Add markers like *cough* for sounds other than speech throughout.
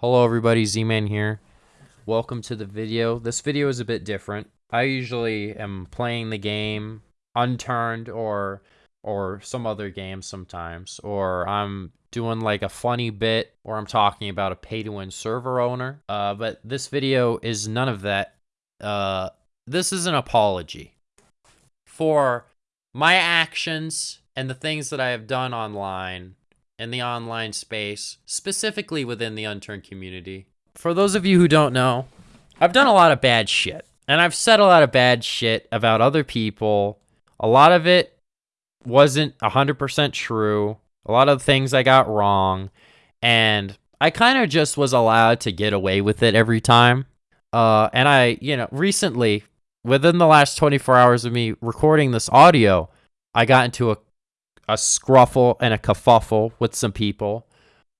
Hello everybody, Z-Man here. Welcome to the video. This video is a bit different. I usually am playing the game unturned or or some other game sometimes or I'm doing like a funny bit or I'm talking about a pay-to-win server owner. Uh, but this video is none of that. Uh, this is an apology for my actions and the things that I have done online in the online space, specifically within the unturned community. For those of you who don't know, I've done a lot of bad shit. And I've said a lot of bad shit about other people. A lot of it wasn't 100% true. A lot of things I got wrong. And I kind of just was allowed to get away with it every time. Uh, and I, you know, recently, within the last 24 hours of me recording this audio, I got into a a scruffle and a kerfuffle with some people.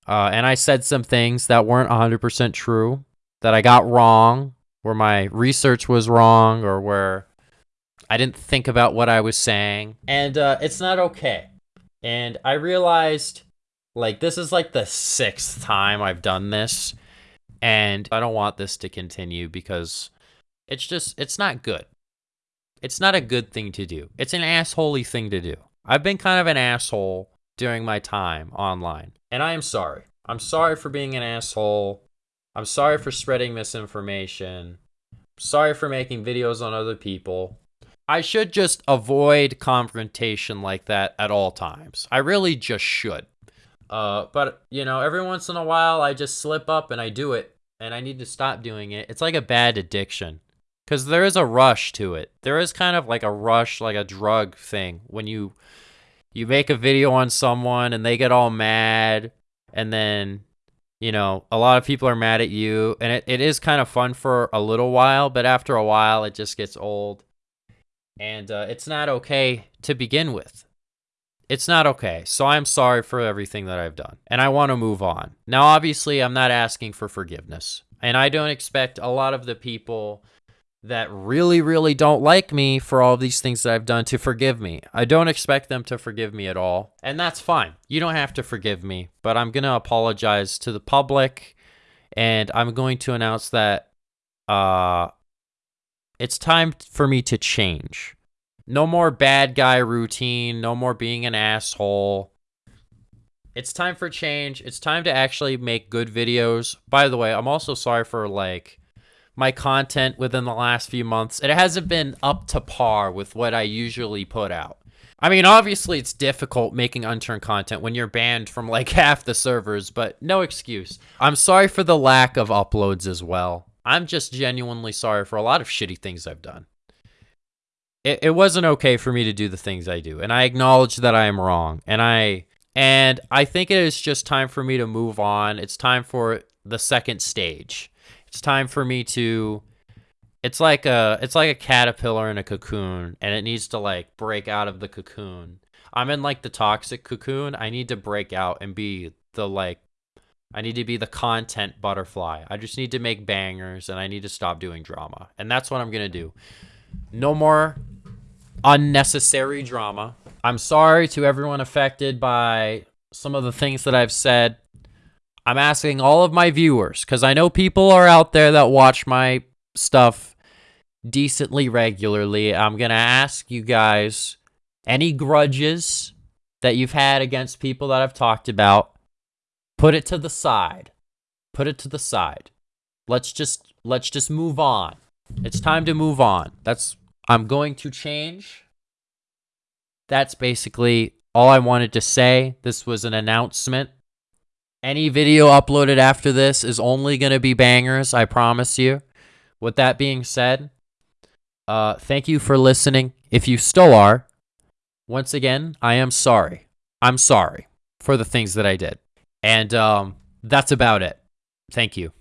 Uh, and I said some things that weren't 100% true, that I got wrong, where my research was wrong, or where I didn't think about what I was saying. And uh, it's not okay. And I realized, like, this is like the sixth time I've done this. And I don't want this to continue because it's just, it's not good. It's not a good thing to do. It's an assholey thing to do. I've been kind of an asshole during my time online, and I am sorry. I'm sorry for being an asshole. I'm sorry for spreading misinformation. sorry for making videos on other people. I should just avoid confrontation like that at all times. I really just should. Uh, but, you know, every once in a while I just slip up and I do it, and I need to stop doing it. It's like a bad addiction. Because there is a rush to it. There is kind of like a rush, like a drug thing when you you make a video on someone and they get all mad and then you know a lot of people are mad at you and it, it is kind of fun for a little while but after a while it just gets old and uh, it's not okay to begin with. It's not okay. So i'm sorry for everything that i've done and i want to move on. Now obviously i'm not asking for forgiveness and i don't expect a lot of the people that really, really don't like me for all these things that I've done to forgive me. I don't expect them to forgive me at all. And that's fine. You don't have to forgive me, but I'm going to apologize to the public and I'm going to announce that uh it's time for me to change. No more bad guy routine, no more being an asshole. It's time for change. It's time to actually make good videos. By the way, I'm also sorry for like my content within the last few months. It hasn't been up to par with what I usually put out. I mean, obviously it's difficult making unturned content when you're banned from like *laughs* half the servers, but no excuse. I'm sorry for the lack of uploads as well. I'm just genuinely sorry for a lot of shitty things I've done. It, it wasn't okay for me to do the things I do, and I acknowledge that I am wrong, and I and I think it is just time for me to move on. It's time for the second stage it's time for me to it's like a it's like a caterpillar in a cocoon and it needs to like break out of the cocoon. I'm in like the toxic cocoon. I need to break out and be the like I need to be the content butterfly. I just need to make bangers and I need to stop doing drama. And that's what I'm going to do. No more unnecessary drama. I'm sorry to everyone affected by some of the things that I've said. I'm asking all of my viewers because I know people are out there that watch my stuff decently regularly. I'm going to ask you guys any grudges that you've had against people that I've talked about, put it to the side. Put it to the side. Let's just let's just move on. It's time to move on. That's I'm going to change. That's basically all I wanted to say. This was an announcement. Any video uploaded after this is only going to be bangers, I promise you. With that being said, uh, thank you for listening. If you still are, once again, I am sorry. I'm sorry for the things that I did. And um, that's about it. Thank you.